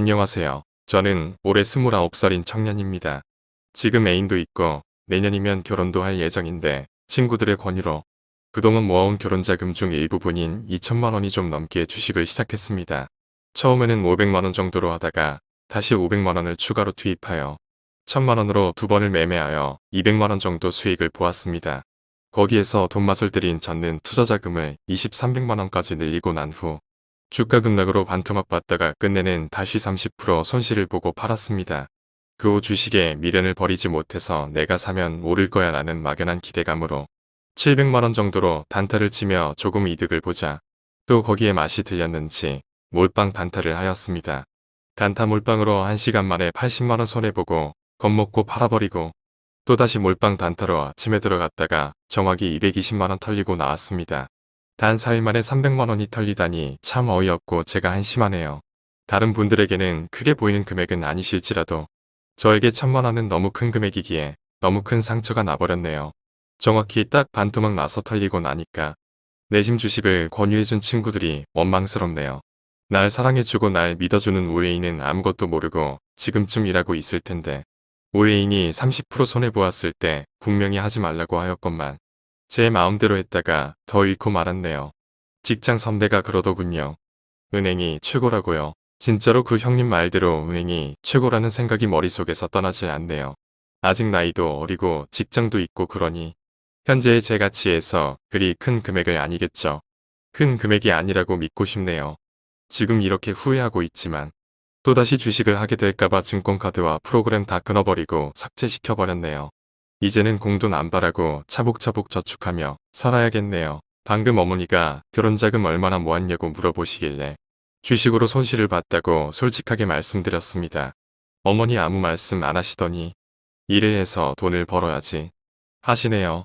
안녕하세요. 저는 올해 29살인 청년입니다. 지금 애인도 있고 내년이면 결혼도 할 예정인데 친구들의 권유로 그동안 모아온 결혼자금 중 일부분인 2천만 원이 좀 넘게 주식을 시작했습니다. 처음에는 500만 원 정도로 하다가 다시 500만 원을 추가로 투입하여 1000만 원으로 두 번을 매매하여 200만 원 정도 수익을 보았습니다. 거기에서 돈맛을 들인 젓는 투자자금을 20, 300만 원까지 늘리고 난 후 주가 급락으로 반토막 봤다가 끝내는 다시 30% 손실을 보고 팔았습니다. 그 후 주식에 미련을 버리지 못해서 내가 사면 오를 거야 라는 막연한 기대감으로 700만원 정도로 단타를 치며 조금 이득을 보자 또 거기에 맛이 들렸는지 몰빵 단타를 하였습니다. 단타 몰빵으로 1시간 만에 80만원 손해보고 겁먹고 팔아버리고 또다시 몰빵 단타로 아침에 들어갔다가 정확히 220만원 털리고 나왔습니다. 단 4일 만에 300만원이 털리다니 참 어이없고 제가 한심하네요. 다른 분들에게는 크게 보이는 금액은 아니실지라도 저에게 천만원은 너무 큰 금액이기에 너무 큰 상처가 나버렸네요. 정확히 딱 반토막 나서 털리고 나니까 내심 주식을 권유해준 친구들이 원망스럽네요. 날 사랑해주고 날 믿어주는 우애인은 아무것도 모르고 지금쯤 일하고 있을 텐데 우애인이 30% 손해보았을 때 분명히 하지 말라고 하였건만 제 마음대로 했다가 더 잃고 말았네요. 직장 선배가 그러더군요. 은행이 최고라고요. 진짜로 그 형님 말대로 은행이 최고라는 생각이 머릿속에서 떠나지 않네요. 아직 나이도 어리고 직장도 있고 그러니 현재의 제 가치에서 그리 큰 금액을 아니겠죠. 큰 금액이 아니라고 믿고 싶네요. 지금 이렇게 후회하고 있지만 또다시 주식을 하게 될까봐 증권카드와 프로그램 다 끊어버리고 삭제시켜버렸네요. 이제는 공돈 안 바라고 차복차복 저축하며 살아야겠네요. 방금 어머니가 결혼자금 얼마나 모았냐고 물어보시길래 주식으로 손실을 봤다고 솔직하게 말씀드렸습니다. 어머니 아무 말씀 안 하시더니 일을 해서 돈을 벌어야지 하시네요.